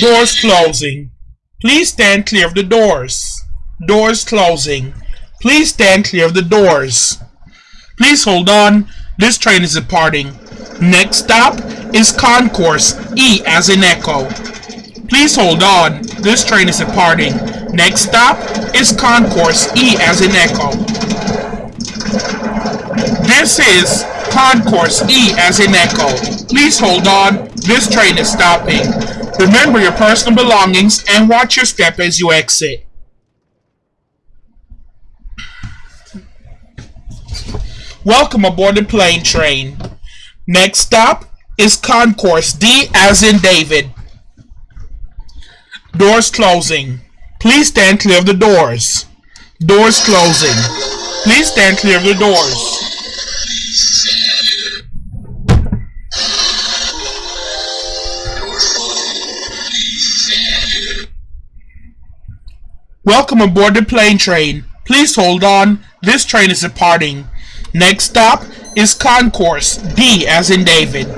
Doors closing. Please stand clear of the doors. Doors closing. Please stand clear of the doors. Please hold on. This train is departing. Next stop is Concourse E as in Echo. Please hold on. This train is departing. Next stop is Concourse E as in Echo. This is Concourse E as in Echo. Please hold on. This train is stopping. Remember your personal belongings and watch your step as you exit. Welcome aboard the plane train. Next stop is Concourse D as in David. Doors closing. Please stand clear of the doors. Doors closing. Please stand clear of the doors. Welcome aboard the plane train. Please hold on. This train is departing. Next stop is Concourse D as in David.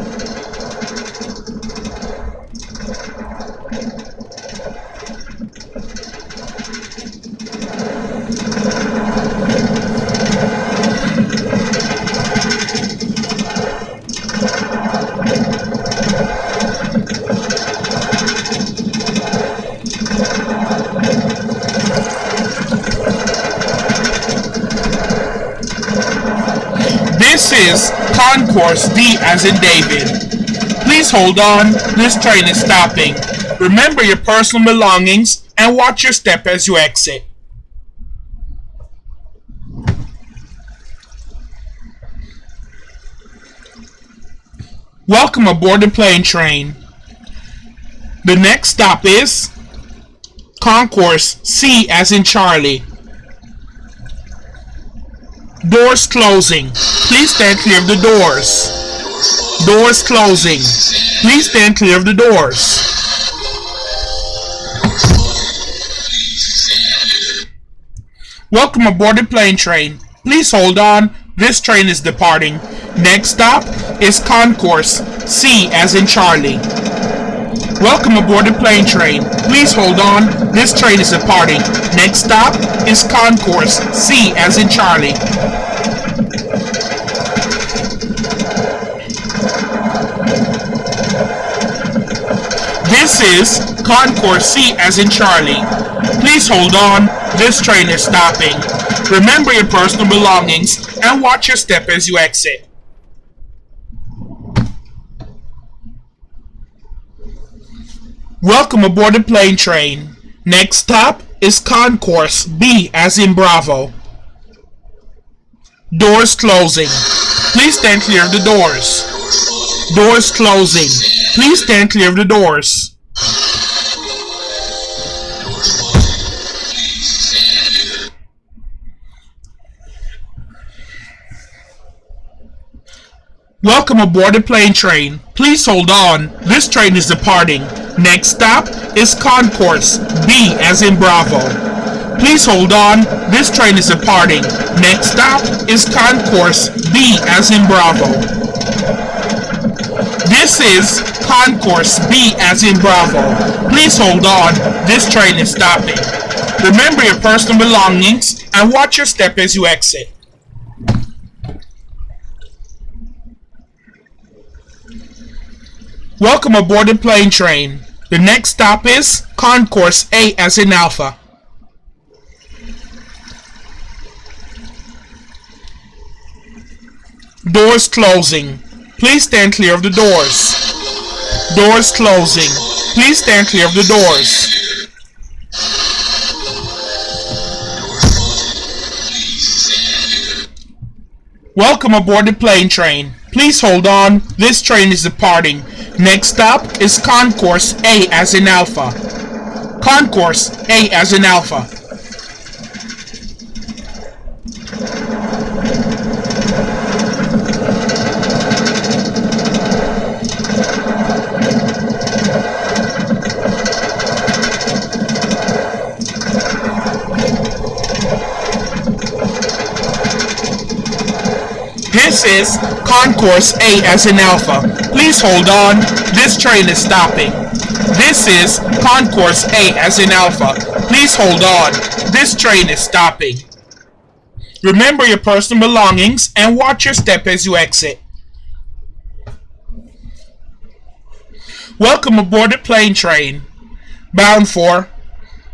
This is Concourse D as in David. Please hold on, this train is stopping. Remember your personal belongings and watch your step as you exit. Welcome aboard the plane train. The next stop is Concourse C as in Charlie. Doors closing. Please stand clear of the doors. Doors closing. Please stand clear of the doors. Welcome aboard the plane train. Please hold on. This train is departing. Next stop is Concourse C as in Charlie. Welcome aboard the plane train. Please hold on. This train is departing. Next stop is Concourse C as in Charlie. This is Concourse C as in Charlie. Please hold on. This train is stopping. Remember your personal belongings and watch your step as you exit. Welcome aboard the plane train. Next stop is Concourse B as in Bravo. Doors closing. Please stand clear of the doors. Doors closing. Please stand clear of the doors. Welcome aboard the plane train. Please hold on. This train is departing. Next stop is Concourse B as in Bravo. Please hold on. This train is departing. Next stop is Concourse B as in Bravo. This is Concourse B as in Bravo. Please hold on. This train is stopping. Remember your personal belongings and watch your step as you exit. Welcome aboard the plane train. The next stop is Concourse A as in Alpha. Doors closing. Please stand clear of the doors. Doors closing. Please stand clear of the doors. Welcome aboard the plane train. Please hold on. This train is departing. Next stop is Concourse A as in Alpha. Concourse A as in Alpha. This is Concourse A as in Alpha. Please hold on. This train is stopping. This is Concourse A as in Alpha. Please hold on. This train is stopping. Remember your personal belongings and watch your step as you exit. Welcome aboard the plane train, bound for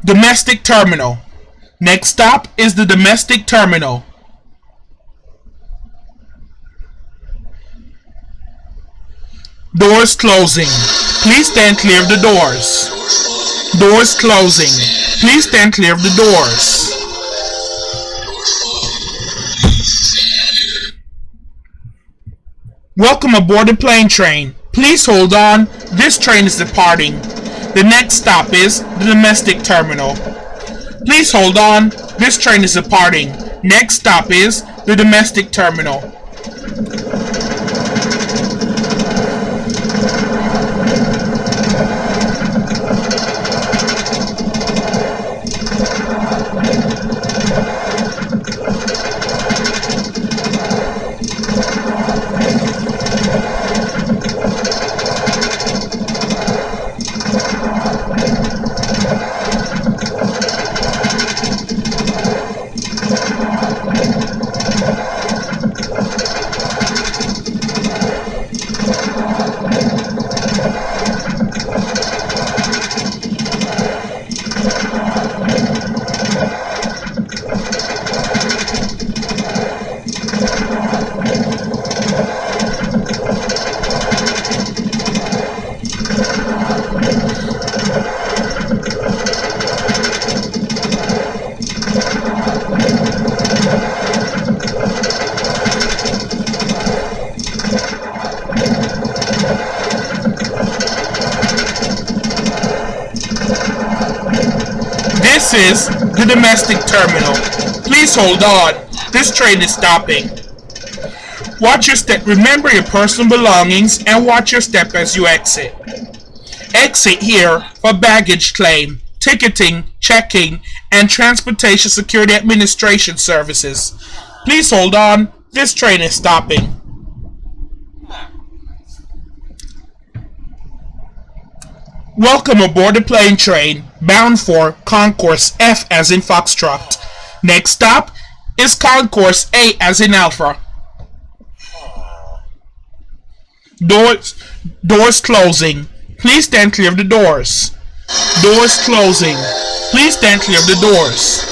domestic terminal. Next stop is the domestic terminal. Doors closing. Please stand clear of the doors. Doors closing. Please stand clear of the doors. Welcome aboard the plane train. Please hold on. This train is departing. The next stop is the domestic terminal. Please hold on. This train is departing. Next stop is the domestic terminal. This is the domestic terminal. Please hold on. This train is stopping. Watch your step. Remember your personal belongings and watch your step as you exit. Exit here for baggage claim, ticketing, checking, and transportation security administration services. Please hold on. This train is stopping. Welcome aboard the plane train, bound for Concourse F as in Foxtrot. Next stop is Concourse A as in Alpha. Doors, doors closing. Please stand clear of the doors. Doors closing. Please stand clear of the doors.